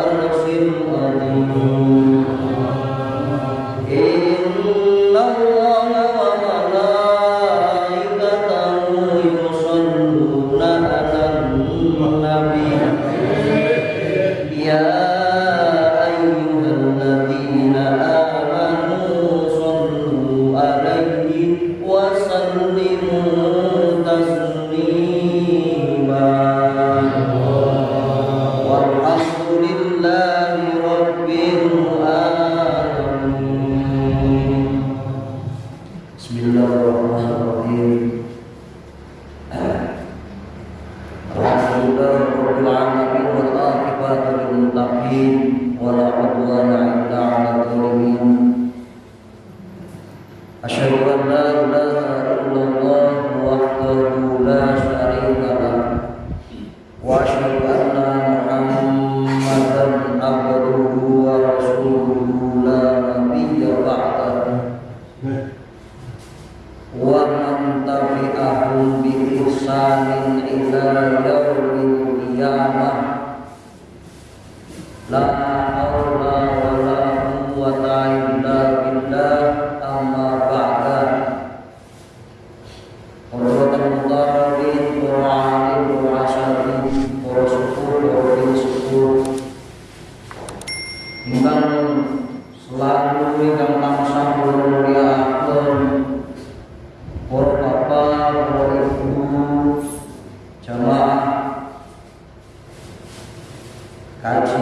أرض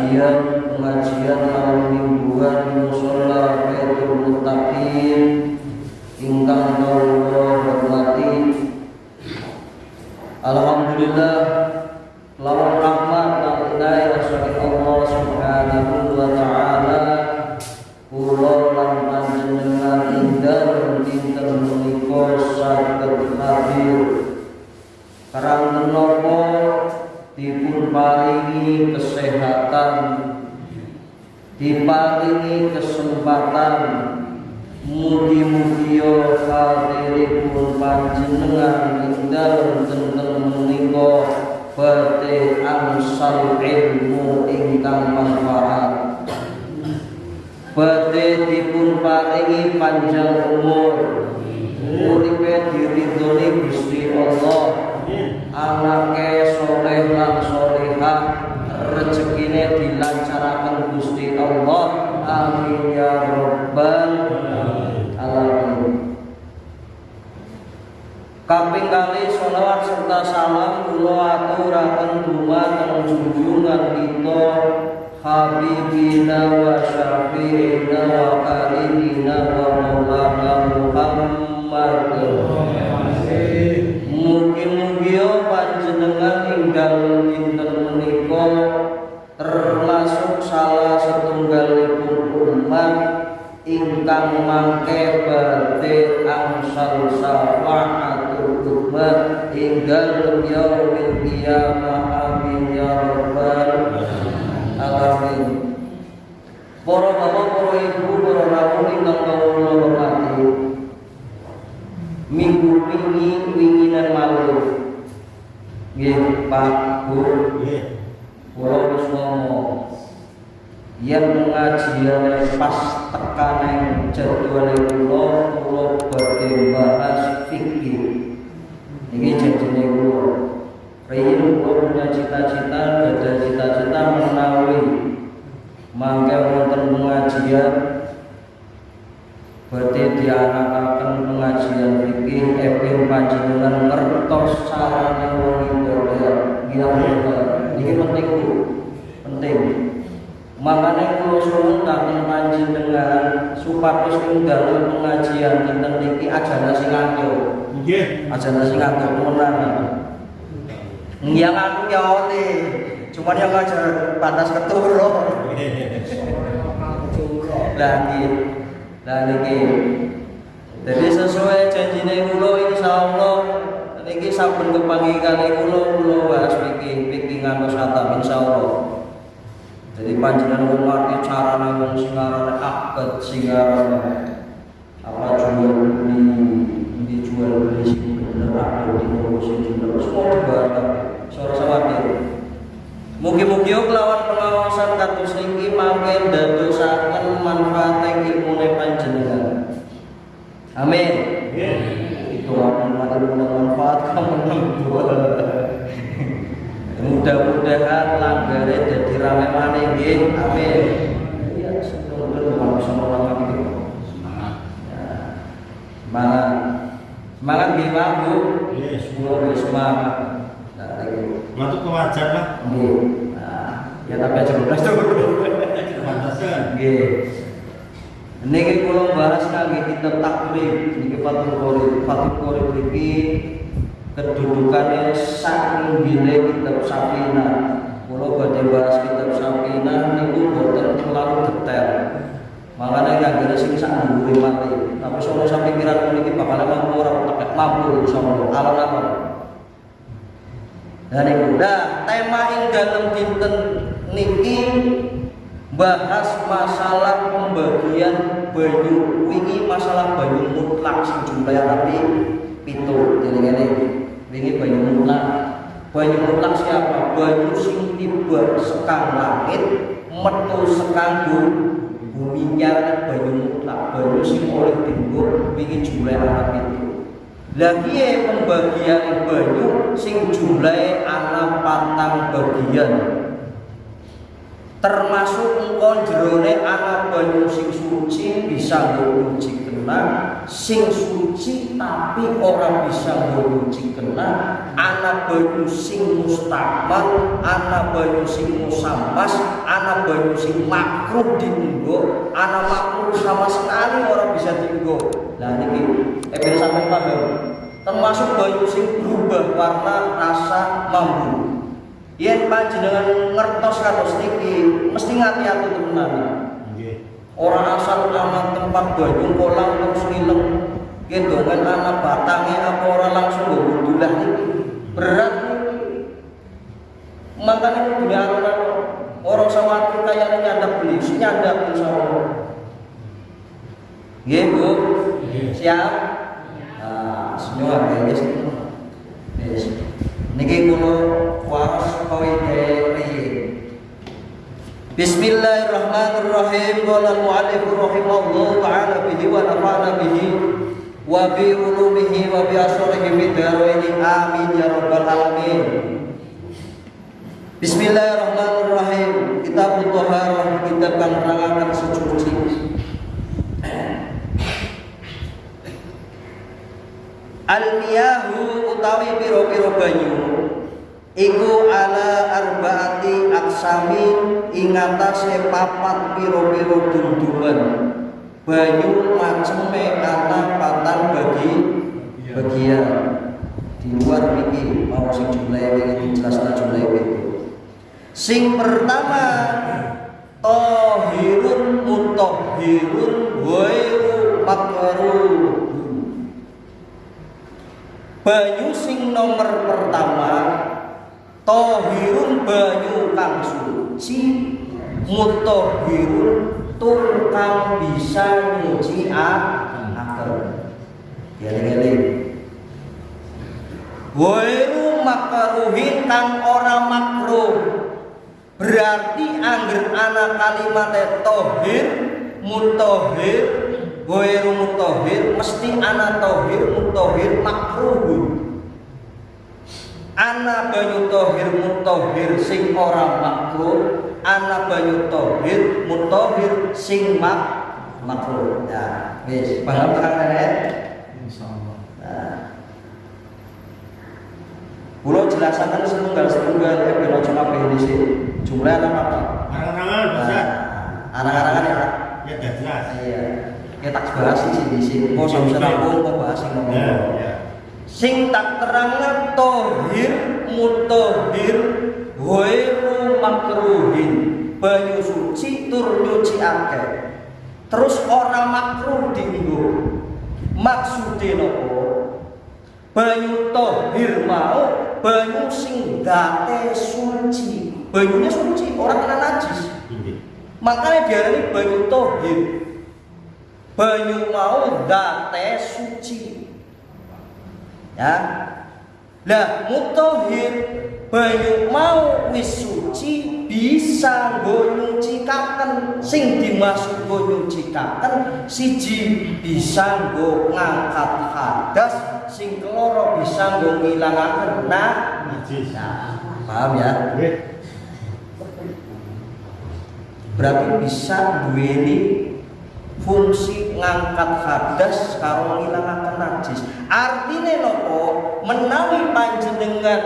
kajian pengajian dinten menika termasuk salah setunggalipun umat ingkang mangke badhe angsal syafaatul umat. Inggal yaumil qiyamah. Amin ya rabbal alamin. Para bapak, para ibu, para rawuh ingkang kawula hormati Minggu wingi winginan malu Nggih Pak Bu Kula wis ngomong yang pengajian pas tekanan jadwal kula kula badhe bahas fikih. Ini janjine kula. Riyin kula punya cita-cita ada cita-cita menawi. Mangke wonten pengajian. Badhe dianakaken pengajian fikih eping panjenengan ngertos carane wong nggih iki penting Bu penting Makanya kula suwun kagem panjenengan supados ing dalem pengajian dinten niki ajana sing atur. Nggih. Ajana sing atur menawa. Yang aku ya oleh, cuman yang aja batas niki. Lah niki. Jadi sesuai janjine kula insyaallah niki saben kepanggihan kula kula bahas pikir pikir ngantos khatam insyaallah. Jadi panjenengan wong ngerti carane wong sing arane akad sing apa jual beli ini jual beli sing bener apa di sing bener dibahas sore sawate. Mugi-mugi kelawan pengawasan kados niki mangke dadosaken manfaat ilmune panjenengan. Amin. Langgare jadi rame maneh nggih. Amin. Iya, sebelum bisa melangkah itu. Semangat. Semangat nggih Pak Bu. Nggih, semangat. Nah, iki. Matuk kewajar lah. Nggih. Nah, ya tapi aja belas. Kepantasan. Nggih. Niki kula bahas kangge kitab takrib niki Fathul Qorib. Fathul Qorib iki kedudukannya saking gile kitab Safinah. Badhe bahas kitab Safinah niku boten terlalu detail. Makanya kagak sing sak dhuwure mati. Tapi sono sampai pikiran niki bakal mampu ora tetek mampu insyaallah. Alon-alon. Dan iku dah tema ing dalam dinten niki bahas masalah pembagian banyu wingi masalah banyu mutlak sing jumlahnya tapi pitu jadi ini wingi banyu mutlak banyu mutlak siapa? Banyu sing tiba sekang langit metu sekang bumi. Nyara banyu mutlak. Banyu sing oleh tinggu wingi jumlahnya anak pitu lagi ya pembagian banyu sing jumlahnya anak patang bagian? Termasuk engkau jerone anak banyu sing suci bisa nyuci kena sing suci tapi orang bisa nyuci kena anak banyu sing mustakmal anak banyu sing musampas anak banyu sing makruh dienggo anak makruh sama sekali orang bisa dienggo. Nah ini eh sampai paham termasuk banyu sing berubah warna rasa mampu Yen panjenengan ngertos kados niki mesti ngati-ati temenan. Nggih. Ora asal aman tempat banyu kolam terus ngileng. Gitu kan anak batangnya apa ora langsung niki. Berat. Makanya kudu diarunan orang sawatir kaya nyandap beli, si nyandap insyaallah. Nggih, Bu. Siap? Nah, semua kayak gitu. Yes. Niki kula waras kawide riye. Bismillahirrahmanirrahim. Qala al-mu'allif rahimahullah ta'ala bihi wa nafa'ana bihi wa bi ulumihi wa bi asrihi fi daraini amin ya rabbal alamin. Bismillahirrahmanirrahim. Kitab Thaharah kitab kang suci. Al-miyahu utawi piro-piro banyu Iku ala arbaati aksamin ingatase papat piro-piro dunduman Banyu maceme ana patang bagi bagian. Di luar ini mau sing jumlahnya ini jelaskan jumlahnya itu Sing pertama Tohirun mutohirun Wairu makruh banyu sing nomor pertama tohirun banyu kang suci mutohirun tur kang bisa nyuci akal Geli-geli Wairu makruhin kang ora makruh berarti angger ana kalimat tohir mutohir Goiru mutohir mesti ana tohir mutohir makruh ana banyu tohir mutohir sing ora makruh ana banyu tohir mutohir sing mak makruh ya wis paham tekan rene Insyaallah. nah Kulo jelasaken setunggal setunggal ya ben aja kabeh dhisik. Jumlah apa? Arang-arangan bisa. Arang-arangan ya. Ya udah jelas. Iya. Ya tak bahas sih di sini. Kok sampe rampung kok bahas sing Ya, ngomong. Sing tak terangna tohir mutohir ghairu makruhin. Banyu suci tur nyuci akeh. Terus ora makruh dienggo. Maksude nopo? Banyu tohir mau banyu sing date suci. Banyunya suci, orang kena najis. Ini. Makanya diarani banyu tohir. Banyu mau date suci. Ya. Lah mutohir banyu mau wis suci bisa nggo nyucikaken sing dimaksud nggo nyucikaken siji bisa nggo ngangkat hadas sing keloro bisa nggo ngilangaken nah Najis. paham ya berarti bisa duweni fungsi ngangkat hadas karo ngilangaken najis. Artine nopo? Menawi panjenengan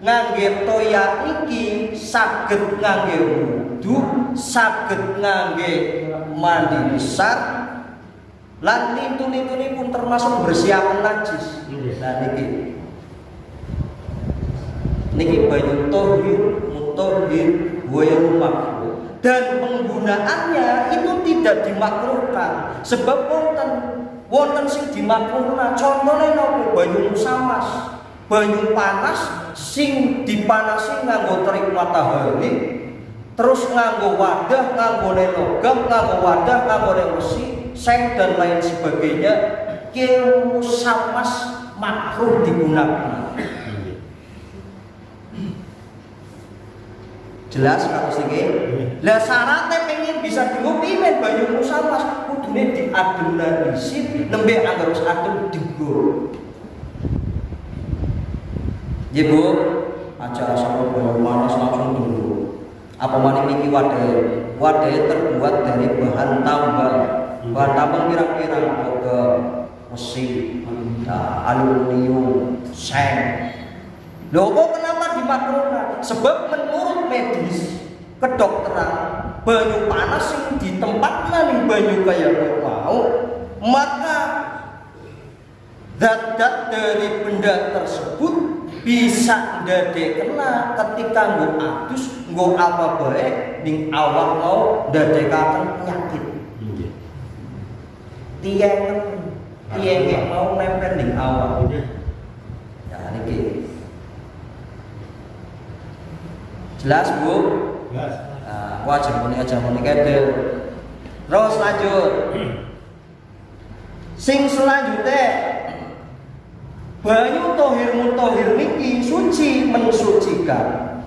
ngangge toya iki saged ngangge wudu, saged ngangge mandi besar lan lintu-lintune pun termasuk bersiapan najis. Nah niki niki banyu tohir, mutohir, makruh dan penggunaannya itu tidak dimakruhkan. Sebab wonten wonten sing dimakruhna contohnya nopo? Banyu musamas banyu panas sing dipanasi nganggo terik matahari terus nganggo wadah nganggo logam nganggo wadah nganggo besi seng dan lain sebagainya ilmu samas makruh digunakan. Jelas kados niki lah syaratnya pengen bisa dienggo pimen banyu musamas kudune diadem isin nembe anggar wis adem digo Ya Bu, sampai banyu panas langsung dulu. Apa mana niki wadah? Wadah terbuat dari bahan tambang. Bahan tambang kira-kira ke besi, aluminium, seng. Loh kok kenapa dimakruhkan? Sebab menurut medis kedokteran banyu panas yang di tempat nih banyu kayak mau maka zat-zat dari benda tersebut bisa kena ketika nggo adus nggo apa baik ning awak mau ndadekaken penyakit. Tiang tiang mau nempel ning awak. Ya niki. Jelas bu. Nah wajib muni aja muni kede terus lanjut. Sing selanjutnya banyu tohir mutohir niki suci mensucikan.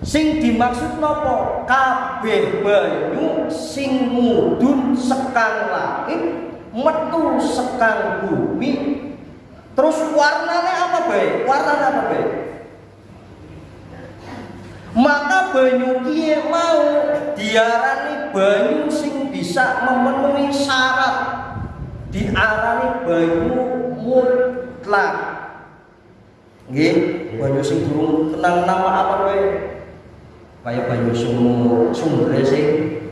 Sing dimaksud nopo? Kabeh banyu sing mudun sekang langit metu sekang bumi. Terus warnanya apa baik warnanya apa baik maka banyu kiye mau diarani banyu sing bisa memenuhi syarat. Diarani banyu mutlak nggih banyu sing durung kenal nama apa kowe? Kaya banyu sumur sumber sing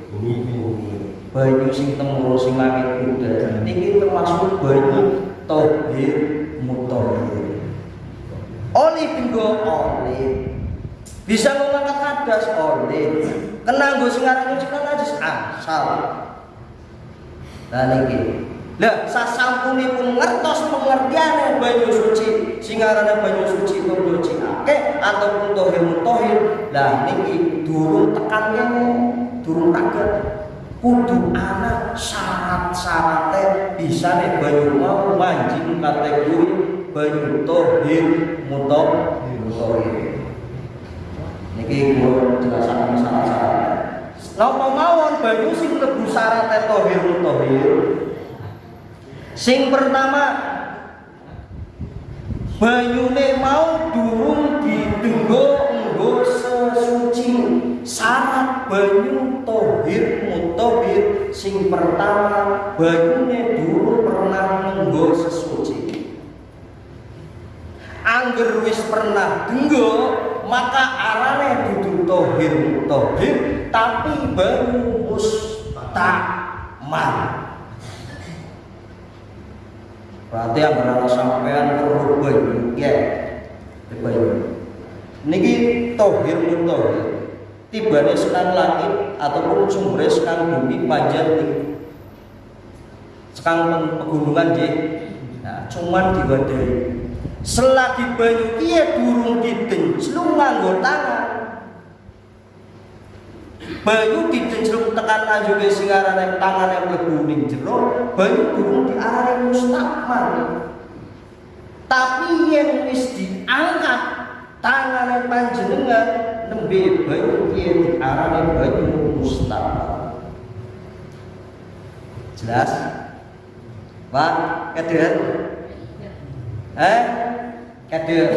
banyu sing temuro sing langit kuda niki termasuk banyu tohir mutahhir. Oleh tinggo oleh bisa mengangkat hadas oleh. Kena nggo sing aran nyuci najis asal. Lah niki lah sasampunipun ngertos pengertiane banyu suci sing aranane banyu suci nyuci akeh ataupun tohir mutohir lah niki durung tekan kene durung kaget kudu ana syarat-syaratnya bisa nih banyu mau manjing kategori banyu tohir mutohir niki kula jelasaken syarat-syaratnya Napa mawon banyu sing mlebu syarat tohir mutohir Sing pertama banyune mau durung didenggo nggo sesuci. Syarat banyu tohir mutahhir sing pertama banyune durung pernah nggo sesuci. Angger wis pernah denggo maka arane dudu tohir mutahhir tapi banyu mustakmal. Berarti yang berada sampean perlu banyu, ya, banyu. Niki tohir mutohir. Tibane sekang langit ataupun sumber sekang bumi panjang di sekang pegunungan je. Nah, cuman diwadai. Selagi banyu kia durung didenclung nganggo tangan. Banyu didenclung tekan juga sing arane tangane mlebu ning jero, banyu durung diarani mustakmal. Tapi yang wis diangkat tangane panjenengan nembe banyu kiye diarani banyu mustakmal. Jelas? Pak, kader? Eh? Kader?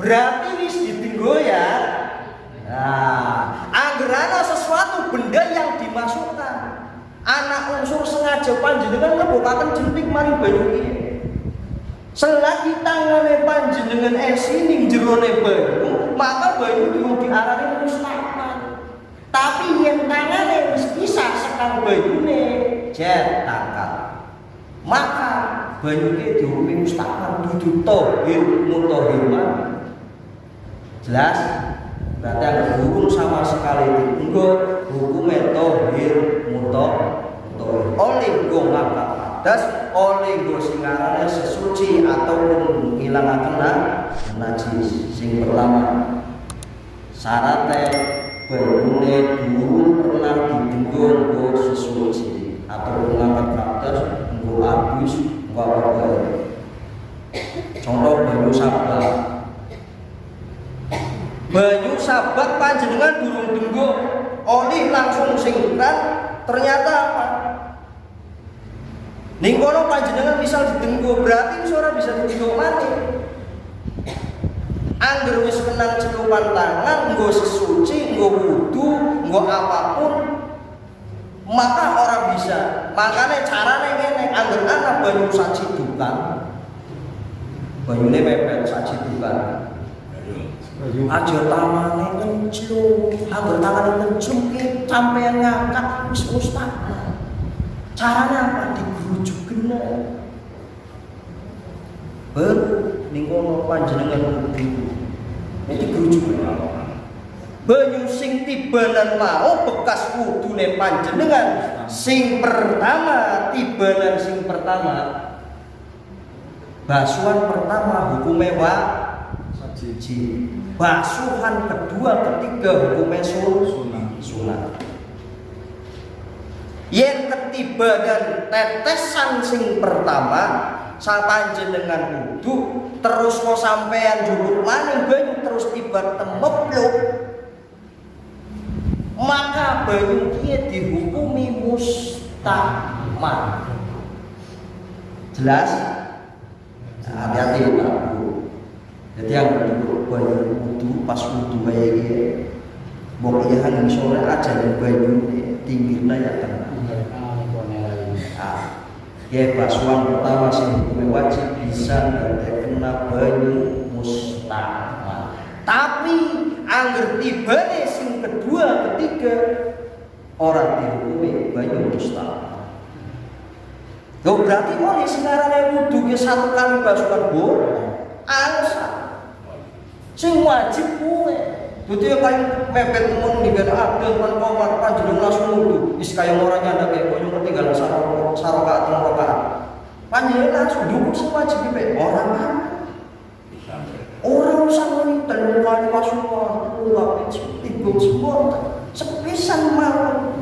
Berarti wis didenggo ya Nah, anggerana sesuatu benda yang dimasukkan. Anak unsur sengaja panjenengan ngebokaken jentik mari banyu iki. Selagi tangane panjenengan esi ning jerone banyu, maka banyu itu diarani mustahil. Tapi yang tangane wis bisa sekang banyune jet tangkal. Maka banyu iki dihukum mustahil dudu tohir mutahhir Jelas? berarti ada hukum sama sekali. Enggak hukum tohir mutok tohir oleh gue ngangkat hadas oleh go sing aranane sesuci ataupun ngilangaken najis sing pertama. Syaratnya banyune dulu pernah didenggo go sesuci atau ngangkat hadas nggo abus contoh banyu sabat banyu sabat panjenengan durung denggo oli langsung singkat ternyata apa Ning kono panjenengan misal didenggo berarti ora bisa didenggo mati. Angger wis kenal celupan tangan, nggo sesuci, nggo wudu, nggo apa pun, maka orang bisa. Makanya caranya ngene, angger ana banyu saci dukan. Banyune mepet saci dukan. Aja tamane kenclung, angger tangane kenclung ki sampeyan ngangkat wis mustahil. Caranya apa? Digerujuk kena. Baru ning kono panjenengan kudu. Nek digerujuk Banyu sing tibanan mau bekas wudune panjenengan. Sing pertama tibanan sing pertama. Basuhan pertama hukumnya wa? Siji basuhan kedua ketiga hukumnya sunat sunat yang ketiba dan tetesan sing pertama sapanjenengan wudu terus mau sampean juruk maning banyu terus tiba temepluk maka banyu dia dihukumi mustahmat jelas? Nah, hati-hati Pak Bu jadi yang kedua banyu wudu pas wudu kayak gini. Mau iya hanya sore aja yang banyu tingginya ya kan ya basuhan pertama sing hukumnya wajib bisa kena banyu mustahmat tapi angger sing kedua ketiga orang dihukumi banyu mustahmat Loh berarti nih sekarang wudhu ke satu kali basuhan boleh alasan sing wajib kuwe. Dadi yang paling mepet temen di beda ada kan komar panjenengan langsung wudhu is kaya orang nyanda kayak koyo ketinggalan sarok sarokaat teng rokaat panjenengan langsung wajib be orang kan orang telur kali pasukan ulap tiga semua sepisan mau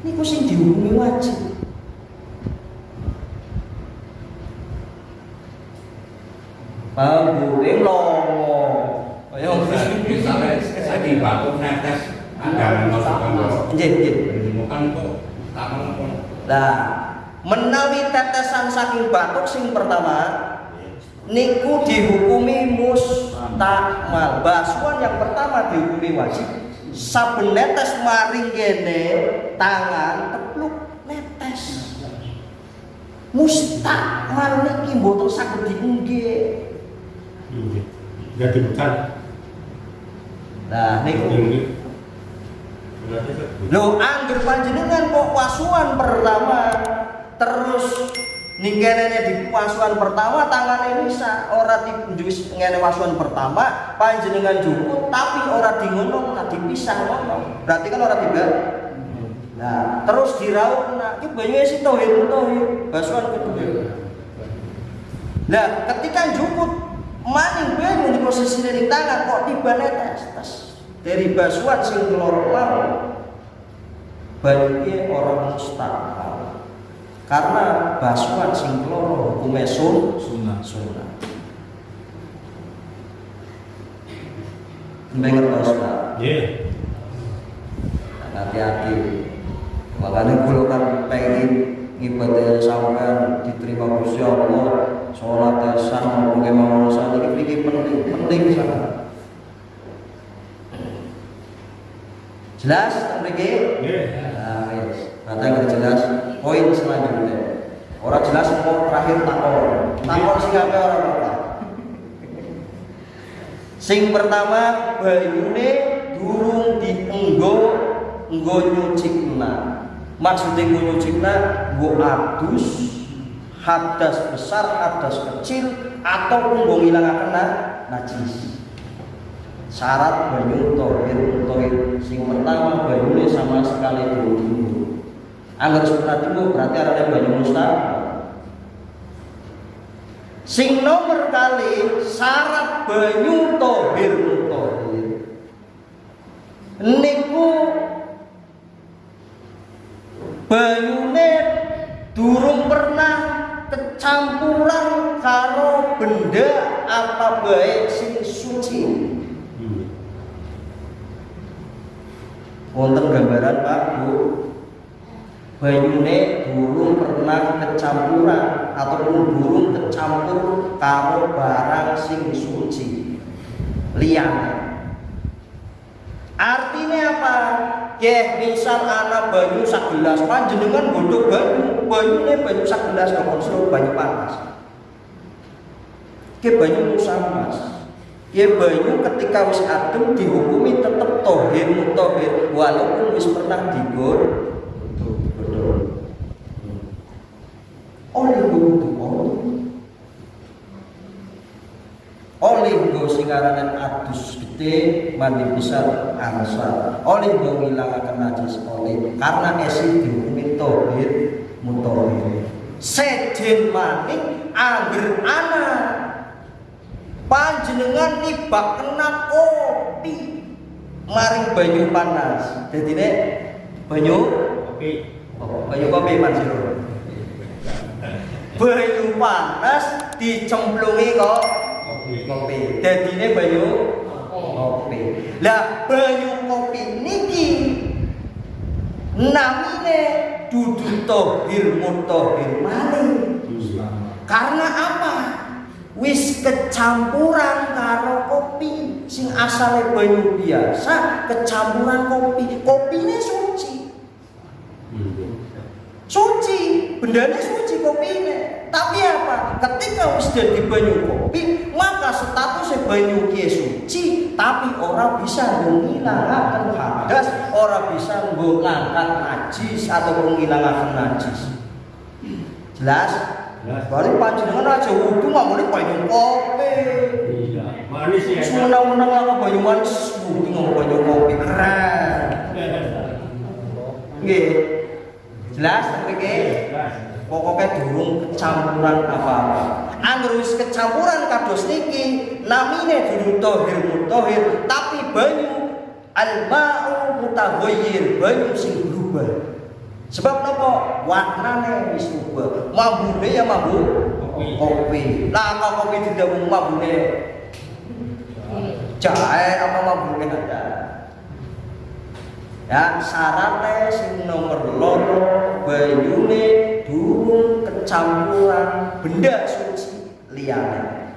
ini kok sing dihukumi wajib. Paham bu, ini longo. Ayo, misalnya saya di batu netes ada masukkan bahwa Nggih, nggih. bukan kok tak mampu Nah, menawi tetesan saking batuk sing pertama niku dihukumi mustakmal. Basuhan yang pertama dihukumi wajib. Saben netes maring kene tangan tepluk netes. Mustakmal niki mboten saged diunggih. Enggak dibukan. Nah, niku. Lo angger panjenengan kok wasuan pertama terus ninggenene di wasuan pertama tangannya bisa ora wis ngene wasuan pertama panjenengan jukut tapi ora di ngono tak dipisah ngono. Berarti kan ora tiba nah terus diraup nah iki banyu si tohir tohir basuhan kedua. Nah ketika jukut maning banyu di posisi di tangan kok tiba netes tes. Dari basuhan sing keloro mau banyuke orang mustahil karena basuhan sing keloro hukume sun sunnah sunah Mbak ngertos Pak? Iya. hati-hati makanya kalau kan pengen ibadah sampean diterima Gusti Allah sholat sah maupun kemauan saat ini ini penting penting sangat jelas mriki Iya. Nah nggak jelas poin selanjutnya orang jelas mau terakhir takon takon sing apa orang apa? Sing pertama banyune durung dienggo nggo nyucikna maksudnya nggo nyucikna nggo adus hadas besar hadas kecil ataupun nggo ngilangaken na- najis. Syarat banyu tohir tohir sing pertama banyune sama sekali durung Angger sunat iku berarti arane banyu mustahab. Sing nomor kali syarat banyu tohir mutahhir. Niku banyune durung pernah kecampuran karo benda apa baik sing suci. Hmm. Wonten gambaran Pak Bu. Banyune durung pernah kecampuran ataupun durung kecampur karo barang sing suci. Liyane. Artinya apa? Ya, misal anak banyu sak gelas panjenengan godhog banyu, banyune banyu sak gelas suruh banyu panas. Ke banyu musamas. Ya banyu ketika wis adem dihukumi tetep tohir mutohir walaupun wis pernah digor Oleh wudu oleh sing aranan adus gede mandi besar ansar oleh nggo ngilangaken najis oleh karena esi dihukumi tohir mutohir. Sejen maning angger ana panjenengan nibak kena kopi. Maring banyu panas. Jadi banyu? Oke. oh, banyu kopi mansur banyu panas dicemplungi kok kopi. Dadine banyu kopi. Lah banyu kopi niki namine dudu tohir mutohir malih. Karena apa? Wis kecampuran karo kopi sing asale banyu biasa kecampuran kopi. Kopine suci. Hmm. Suci, bendanya suci kopine. Tapi apa? Ketika wis jadi banyu kopi, maka statusnya banyu ki suci, tapi orang bisa ngilangkan hadas, orang bisa ngangkat najis atau ngilangkan najis. Jelas? Jelas. Balik panjenengan aja wudu nggak boleh banyu kopi. Iya. Manis ya. Semenang-menang lah banyu manis, wudu nggak banyu kopi keren. Nggih. Jelas nggih? Jelas. pokoknya durung kecampuran apa-apa. Angger wis kecampuran kados niki namine durung tohir mutohir tapi banyu alma'u mutaghayyir banyu sing berubah. Sebab napa? Warnane wis berubah mambune ya mambu? Kopi. kopi. Lah kok kopi tidak mambune? Jahe. Apa mambune ada ya syaratnya sing nomor loro banyune durung kecampuran benda suci liyane.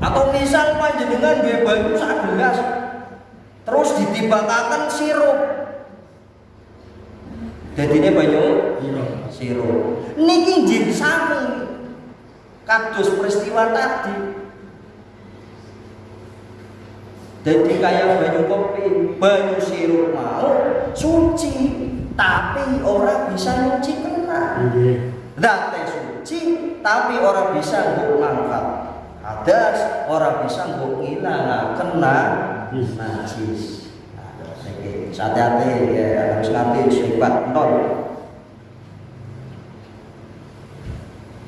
Atau misal panjenengan duwe banyu sak gelas terus ditibakaken sirup. Dadine banyu Iya. sirup. Niki jin sami kados peristiwa tadi jadi kayak banyu kopi banyu sirup mau suci. Tapi orang bisa nyuci kena. Iya. Date suci tapi orang bisa nggo ngangkat hadas orang bisa nggo ngilangaken Najis. najis Nah, niki hati-hati ya harus ngerti sifat non.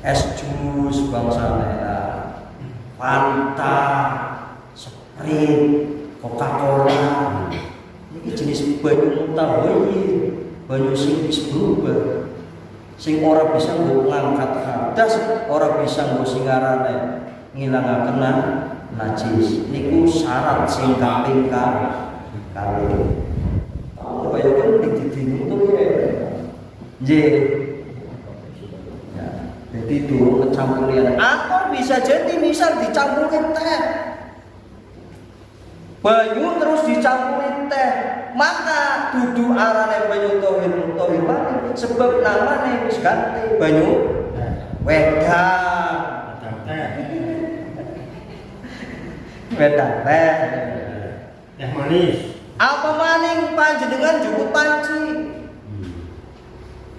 Es jus bangsa merah Fanta Sprite Coca-Cola. Ini jenis banyu mutahoyi banyu sing wis berubah. Sing ora bisa nggo ngangkat hadas ora bisa nggo singarane ngilangaken na- najis. Niku syarat sing kaping ka kali Oh, kaya kan dididing itu ya. Nggih. Ya, jadi dulu kecampurian. Atau bisa jadi misal dicampurin teh banyu terus dicampuri teh. Maka dudu arane banyu tohir tohir balik sebab namanya wis ganti banyu wedang. Wedang teh. Teh. Manis. apa maning panjenengan juput panci?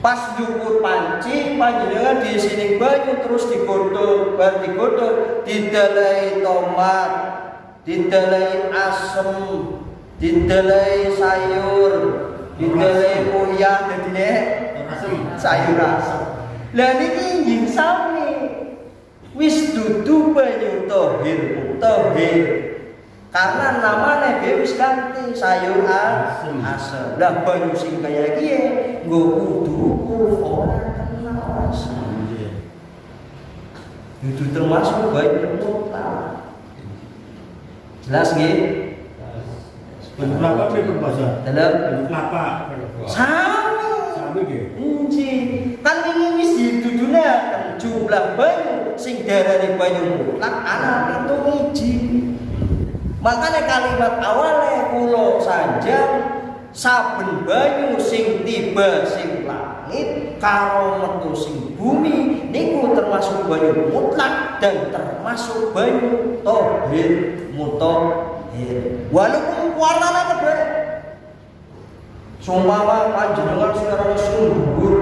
Pas juput panci panjenengan di sini banyu terus digodhog bar digodhog didalai tomat didalai asem didelai sayur didelai uyah dadine Asem. sayur asem. Lah niki njing sami. Wis dudu banyu tohir tohir. Karena namanya dia wis ganti sayur asem. asem. Lah banyu sing kaya kiye nggo kudu ukur ora kenal asem. Nggih. itu termasuk banyu mutlak jelas nggih kelapa pripun bahasa? dalam kelapa. sami Sami nggih. Inci, kan ini wis dituduhaken jumlah banyu sing darane banyu mutlak ana itu iji. Makanya kalimat awalnya kula sanjang saben banyu sing tiba sing langit karo metu sing bumi niku termasuk banyu mutlak dan termasuk banyu tohir mutahhir walaupun warnanya beda Sumpama panjenengan sekarang sing dhuwur.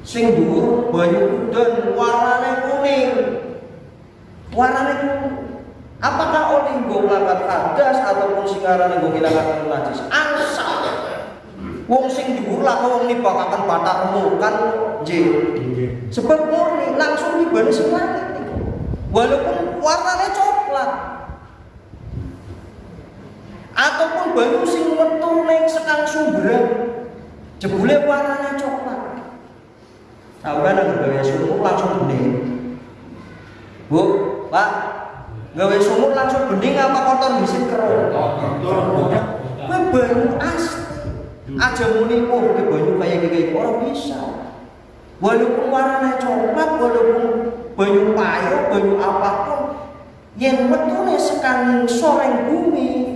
Sing dhuwur banyu udan warnane kuning. Warnane kuning. Apakah oleh nggo ngangkat hadas ataupun sing arane nggo ngilangaken najis? Angsa. Wong sing dhuwur lah wong nibakaken bathak remukan nggih. Sebab murni langsung langit niku. Walaupun warnanya banyu sing metu ning sekang sumberan. Jebule warnanya coklat. Sampai nang gawe sumur langsung bening. Bu, Pak, gawe sumur langsung bening apa kotor bisin kero? Kowe banyu asli. Aja muni oh ke banyu kayak gini orang bisa. Walaupun warnanya coklat, walaupun banyu payo, banyu apapun, yang metune sekang soreng bumi,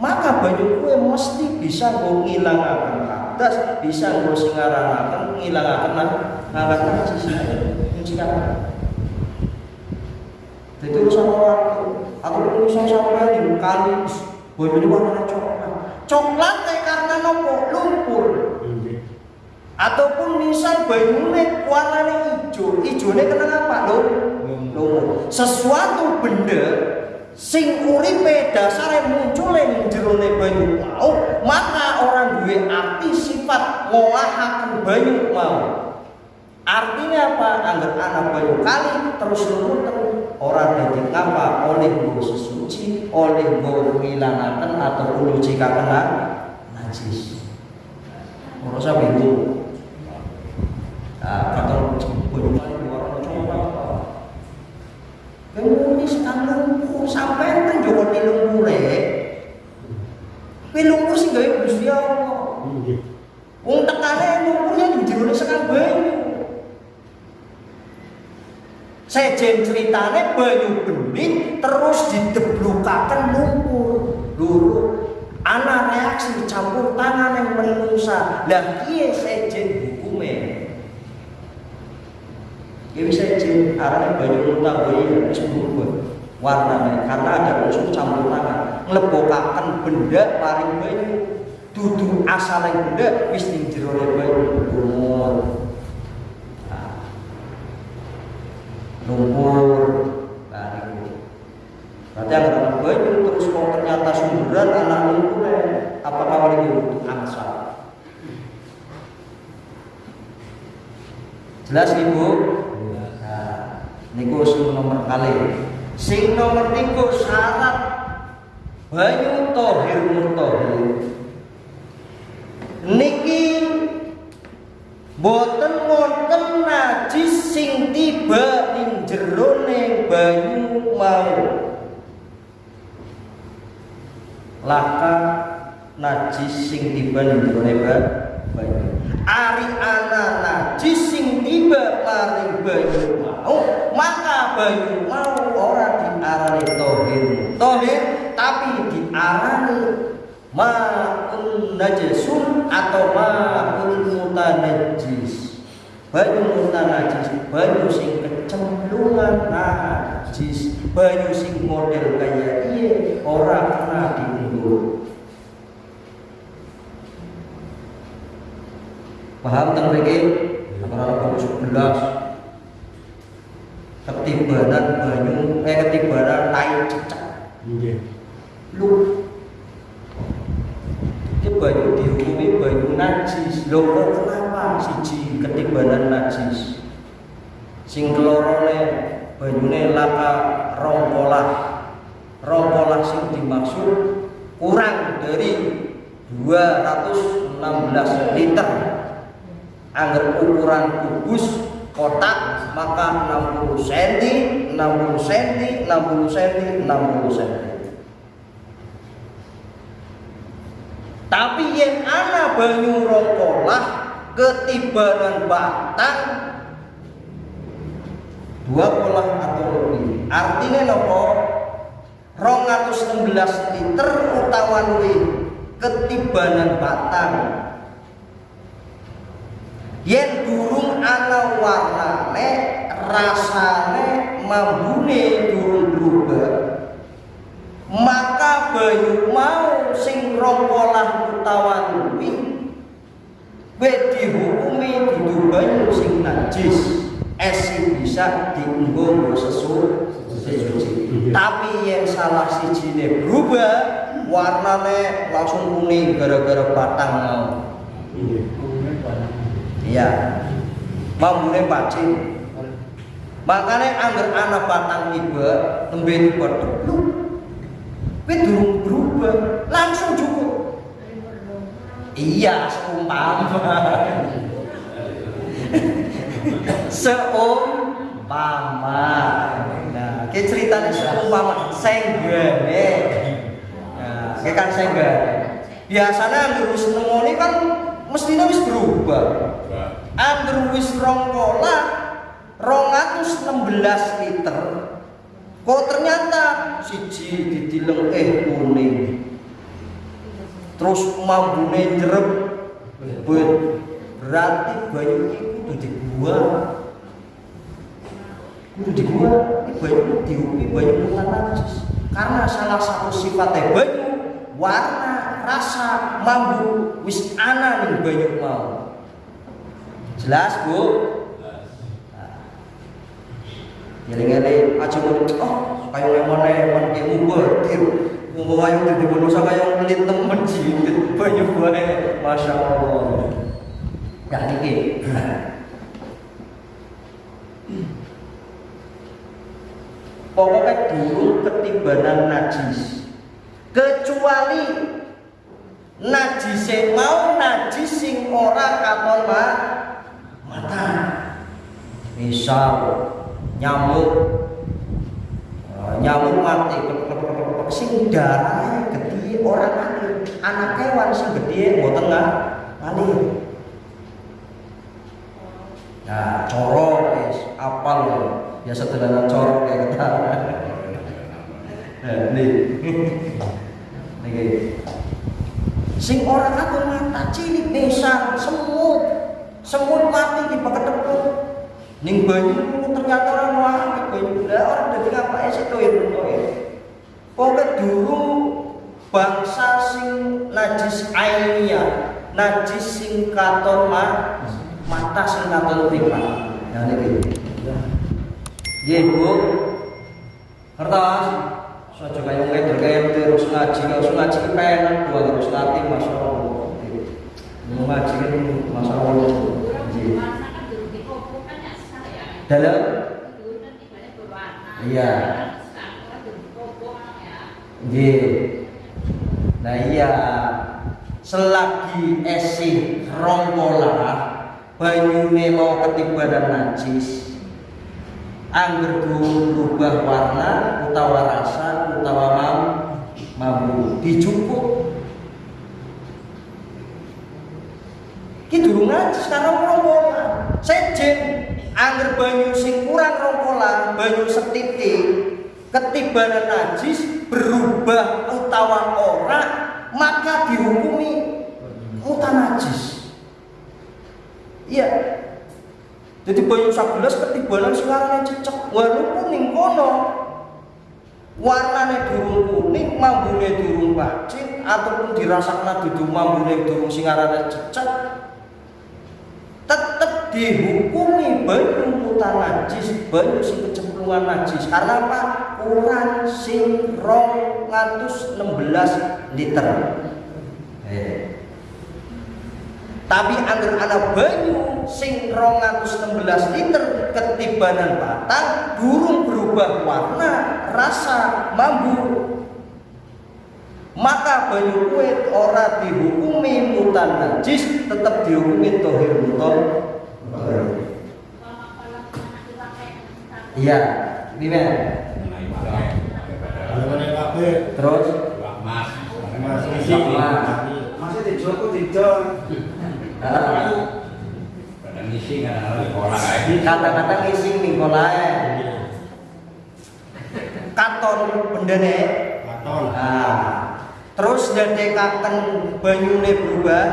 maka banyu kue mesti bisa nggo ngilangaken atas, bisa nggo singaranaken ngilangaken ngangkat najis. Mencikan. Jadi urusan orang atau urusan sampai di kali banyu ini warna coklat. Coklat kayak karena nopo lumpur. Nggih. Ataupun misal banyune warnane ijo, ijone kenapa apa lho? Lumur. Sesuatu benda sing uripe dasare muncul ing jerone banyu mau, maka orang duwe arti sifat ngolahaken banyu mau. Artinya apa? Angger anak banyu kali terus terus orang dadi ngapa oleh nggo sesuci, oleh nggo ngilangaken atau nyucikaken najis. Ora usah bingung. Nah, kata Kemudian sekarang lumpur sampai kan joko di lumpure. Kuwi lumpur sing gawe Gusti Allah. Nggih. Wong tekane lumpurnya di jerone sekang banyu. Sejen ceritane banyu bening terus dideblukaken lumpur. Luru ana reaksi campur tangan yang menungsa. Lah kiye sejen Ya bisa izin arahnya muntah bayi wis berubah warnanya karena ada unsur campur tangan. Nglebokaken benda paling banyu dudu asal yang benda wis ning jero banyu lumur Nah. lumpur. Nah niku berarti yang anak banyu terus kok ternyata sumberan anak lumpur apakah wali itu angsa jelas ibu? Nah, niku sing nomor kali. Sing nomor tiga syarat banyu tohir mutahhir. Niki boten wonten najis sing tiba ning jerone banyu mau. Laka najis sing tiba ning jerone banyu. Ari ana najis sing tiba maring banyu mau, maka banyu mau ora diarani tohir. Tohir tapi diarani ma'un najasun atau ma'un mutanajis. Banyu mutanajis, banyu sing kecemplungan najis, banyu sing model kaya iye ora kena diundur. Paham tentang mriki? Para sebelas ketibanan banyu eh ketibanan tai cecak. Nggih. lu. Ini banyu dihukumi banyu najis. Lho kok kenapa siji ketibanan najis? Sing kelorone banyune laka rongkolah rongkolah sing dimaksud kurang dari 216 liter anggar ukuran kubus kotak maka 60 cm 60 cm 60 cm 60 cm tapi yang ana banyu rongkolah ketibanan batang dua kolah atau lebih. Artinya nopo? 216 liter utawa luwih ketibanan batang yen durung ana warnane rasane mambune durung berubah. Maka banyu mau sing rongkolah utawa luwih we dihukumi dudu banyu sing najis. Esi bisa dienggo nggo sesu tapi yang salah sijine berubah warnane langsung kuning gara-gara batang mau iya. Mambune pacin. Makanya angger anak batang tiba tembe tiba tepluk kowe durung berubah langsung cukup. Iya seumpama. Seumpama. Nah kayak ceritanya seumpama. Senggane. Nah kayak kan senggane. Biasanya anggur wis nemoni kan mestinya wis berubah anggur wis rongkola 216 liter. Kok ternyata siji didileng eh kuning. Terus mambune bet berarti banyu itu dibuang. Kudu dibuang ini banyu diupi banyu karena salah satu sifatnya banyu warna rasa mambu wis ana ning banyu mau jelas bu? Gini-gini aja mau oh yang mana yang mana kayak mubadir mau ayo di manusia kayak pelit temen jilit banyak banget masya Allah. Ya ini pokoknya dulu ketibanan najis. Kecuali najis mau najis sing ora katon ma mata misal nyamuk. Eh, nyamuk mati sing darah gede orang alir anak kewan sing gede mau tengah alir nah corok guys apal. Biasa tenanan corok kayak kita. Nah, nih. Nih sing orang aku mata cilik desa semut. Semut mati di ketepuk ning banyu ternyata orang mati banyu lah orang dari ngapa sih tuh itu pokoknya dulu bangsa sing najis ainiyah najis sing katon ma mata sing katon ripat nah ini Nggih, Bu. Kertas. Saja kaya ngedel kaya terus ngaji, terus ngaji kepenak dua terus nanti Masya Allah. Mau ngaji kan Masya Allah. Nggih. Dalam Iya. Nah iya. Selagi esih rongkola banyune mau ketibanan najis angger berubah warna utawa rasa utawa mam mambu. Dicukup. Ki durung najis karena rongkola. Sejen angger banyu sing kurang rongkola banyu setitik ketibanan najis berubah utawa ora maka dihukumi mutan najis. Iya. Jadi banyu sabelas ketibanan sekarang cecek walaupun ning kono. Warnane durung kuning mambune durung pacin ataupun dirasakna dudu mambune durung singarane tetep dihukumi banyu mutan najis banyu sing kecemplungan najis karena apa ukuran sing 216 liter. Eh. Tapi angger ana banyu sing 216 liter ketibanan batang durung berubah warna, rasa, mambu. Maka banyu kuwi ora dihukumi mutan najis, tetap dihukumi tohir mutan. Iya, gimana? ada kafe, Terus? Mas. Masih di Joko tidak. ah, pada ngisi kata-kata ngising Nikolae katon bendene Katon. nah, terus ndadekaken banyune berubah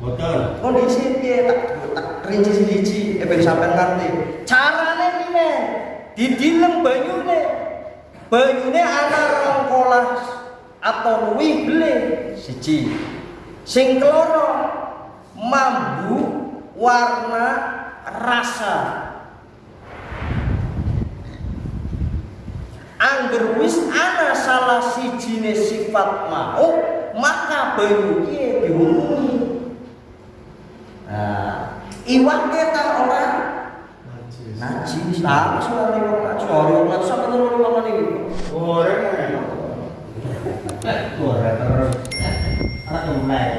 Kondisi piye tak tak rinci siji eh ben sampean ngerti. Carane piye didilem banyune. Banyune ana rong kolah atau luwih beli siji. Sing keloro mambu warna rasa. Angger wis ana salah sijine sifat mau maka banyu ki dihukumi Nah, iwak kita orang najis. Nah, soal iwak najis, soal iwak najis sampai nol iwak ini. Goreng ya. Goreng terus. Anak gembleng.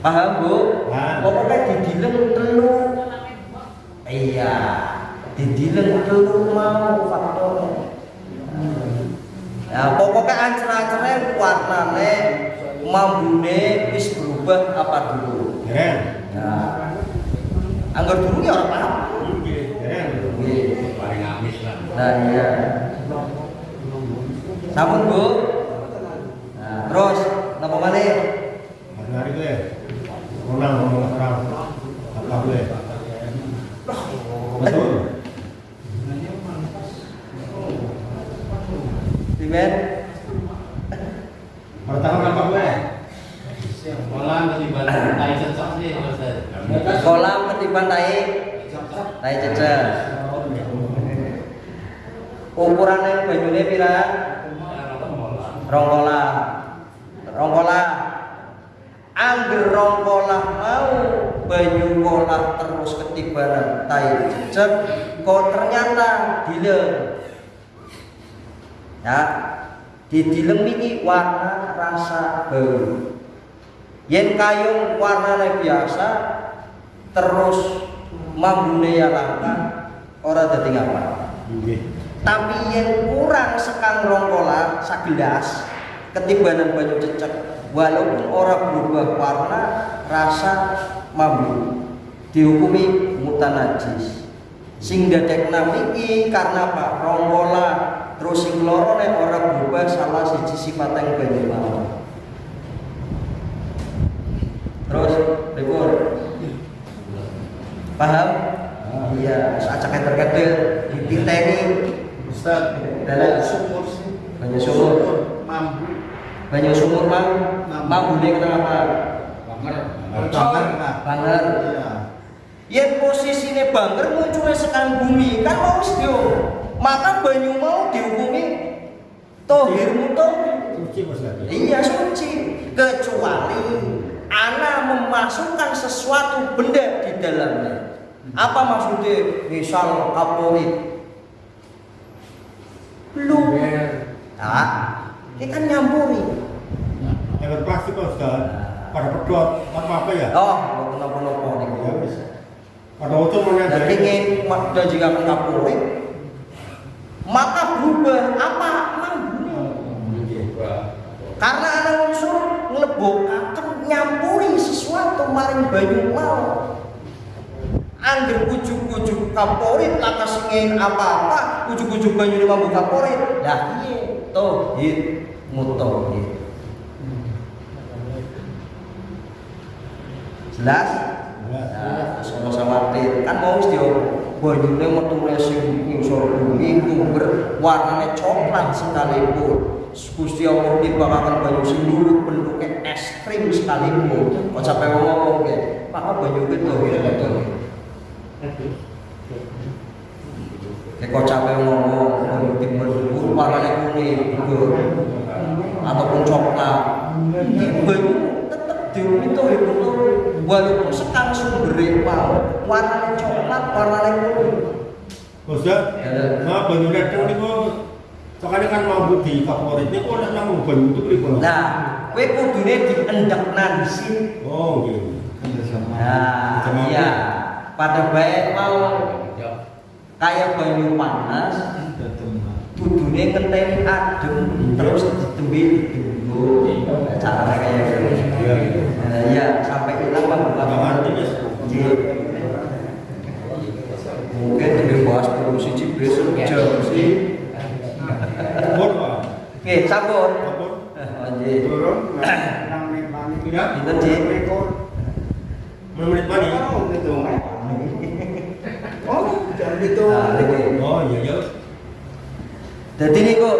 Paham bu? Pokoknya didilem telu. Iya, didilem telu mau faktornya. Ya, pokoknya ancer-ancernya warnane mambune wis berubah apa dulu. Nah, anggar dulu ya orang paham. Goreng. Nggih. paling amis lah Nah iya. Sampun bu. Nah, terus napa maneh? Hari ngomong orang. Apa gue? Betul. Dimen. Pertama apa gue? Kolam ketiban tai cocok sih. Kolam ketiban tai tai cecer. Ukurannya banyune pira? Rong kolam. Rong kolam. Angger rong kolam mau banyu kolam terus ketibanan tai cecer kok ternyata dilem. Ya, di dilem iki warna rasa bau. Yen kayung warnanya biasa terus mambune ya langka ora dadi ngapa. Nggih. Tapi yen kurang sekang rongkola sagelas ketibanan banyu cecek walaupun ora berubah warna rasa mambu dihukumi mutanajis sing dadekna iki karena apa rongkola terus sing loro nek ora berubah salah siji sifat yang banyu mau terus pripun paham? Iya acak keter-keter dititeni Ustaz, Dalam. sumur sih. banyu sumur Mampu. banyu sumur mang. Mambu. mambune kenapa Banger. Banger. Iya. yen posisine banger munculnya sekan bumi kan mau wis dio maka banyu mau dihukumi tohir mutoh Suci iya suci. Kecuali ana memasukkan sesuatu benda di dalamnya. Apa maksudnya? Misal kaporit. Belum nah ini kan nyampuri. Yang berplastik Pak Ustaz. Pada pedot apa apa ya? oh kenapa-napa nih. Ya wis. Pada utuh mana dan ingin dan jika kaporit. Maka berubah apa? Mambune karena ada unsur nglebokaken nyampuri sesuatu maring banyu mau angger ujuk-ujuk kaporit lakas ingin apa-apa ujuk-ujuk banyu ini mambu kaporit. Lah iya tohid mutohid jelas? Nah, sono sawatir kan mau dia banyune metu sing ngisor bumi ngumber warnane coklat sekalipun. Gusti Allah dibakakan banyu sing lurut bentuknya es krim sekalipun. Kok sampai ngomong ke maka banyu itu ya betul oke teko capek ngomong banyu timbul warnanya kuning gugur ataupun coklat. Banyu tetap diurut itu itu walaupun sekang sumber mau warnanya coklat warnanya kuning. Ustaz, nah banyu redo niku Soalnya kan mau di favorit. Niku nek nang banyu itu pripun? nah kue kudune diendekna di sini Oh, gitu. Nah, iya. Pada baik mau. Kayak banyu panas, kudune ngenteni adem terus ditembe dulu. Caranya kayak gitu. Iya, iya. Nah, iya, sampai hilang Mas. Iya. Mungkin dibahas perlu siji besok jam sih. Oke. Sampun. Oh, iya. Turun nang. Iya. Pinten, Ci? Menit mani. Oh, gitu. Oh, gitu. Nah, niki. Oh, iya iya. Jadi niku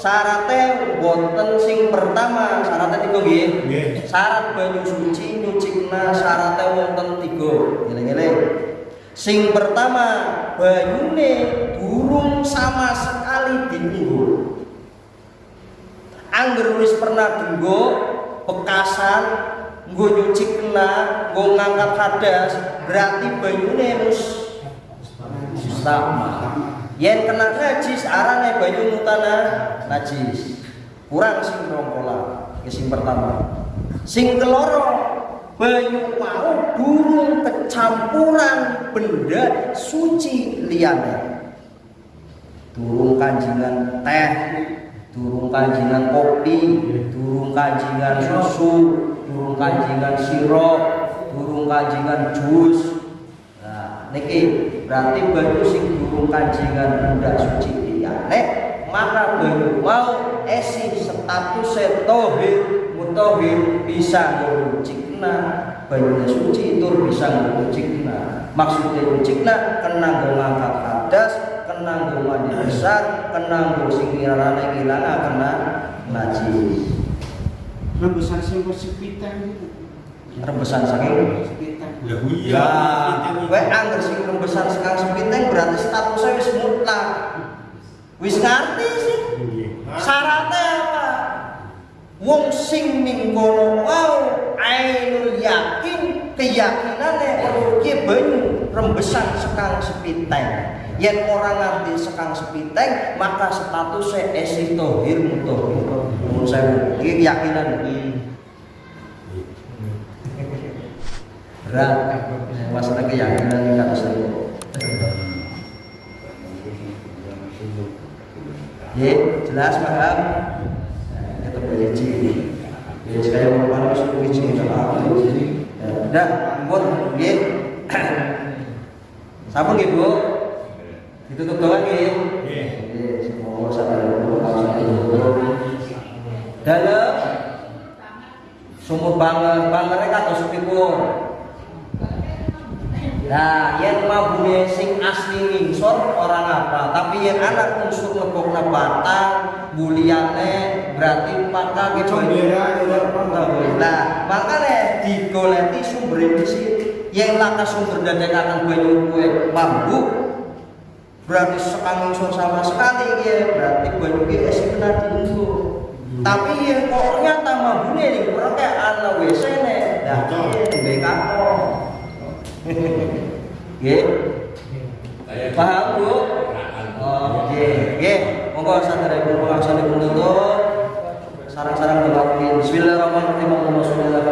syaratnya wonten sing pertama syaratnya tiga nggih. Nggih. Syarat banyu suci nyucikna syaratnya wonten tiga. Ngene-ngene. Sing pertama banyune durung sama sekali dienggo. Angger wis pernah dienggo bekasan nggo nyuci kena, nggo ngangkat hadas, berarti banyune wis sama. Yen kena najis arane banyu mutana najis. Kurang sing rongkola. Sing pertama. Sing keloro banyu mau durung kecampuran benda suci liyane. Durung kanjingan teh, durung kanjingan kopi, durung kanjingan susu, durung kanjingan sirup, durung kanjingan jus. Niki berarti banyu sing durung kanjingan benda suci liyane, maka banyu mau esi status tohir mutahhir bisa ngucikna banyu suci itu bisa ngucikna maksudnya ngucikna kena ngangkat hadas kena mandi besar kena sing kirane ilana kena najis Rebusan sing gitu. rebesan saking Ya iya. Ya, kowe anggar sing rembesan sekang sepiteng berarti statusnya wis mutlak. Wis ngerti sih. Nggih. Syaratnya apa? Wong sing ning kono mau ainul yakin keyakinane kalau ki banyu rembesan sekang sepiteng. Yen orang ngerti sekang sepiteng, maka statusnya esi tohir mutohir. Mun saya iki keyakinan berat masalah keyakinan kata saya ya jelas paham? Kita berjanji ya sekali mau mana masuk kunci kalau aku dah pun ya sabun ya bu. Ditutup doang ya semua dalam. Sumur banger bangernya kata sepipur Nah, yang mabune sing asli ngingsor orang apa, tapi yang anak unsur lebokna batang, buliane berarti maka ke Combera, ya, Nah, makanya digoleti sumber sini. Yang laka sumber dadekakan banyu kue bambu berarti sekang ngingsor sama sekali ya, berarti banyu kue esi kena diunggu. Tapi yang kok ternyata mabune nih kurang kayak anak WC nih, nah di Nggih. Paham, Bu? Oke, nggih. Monggo saderepun pengaksane penutup. Sarang-sarang dilakukan. Bismillahirrahmanirrahim. Allahumma sholli ala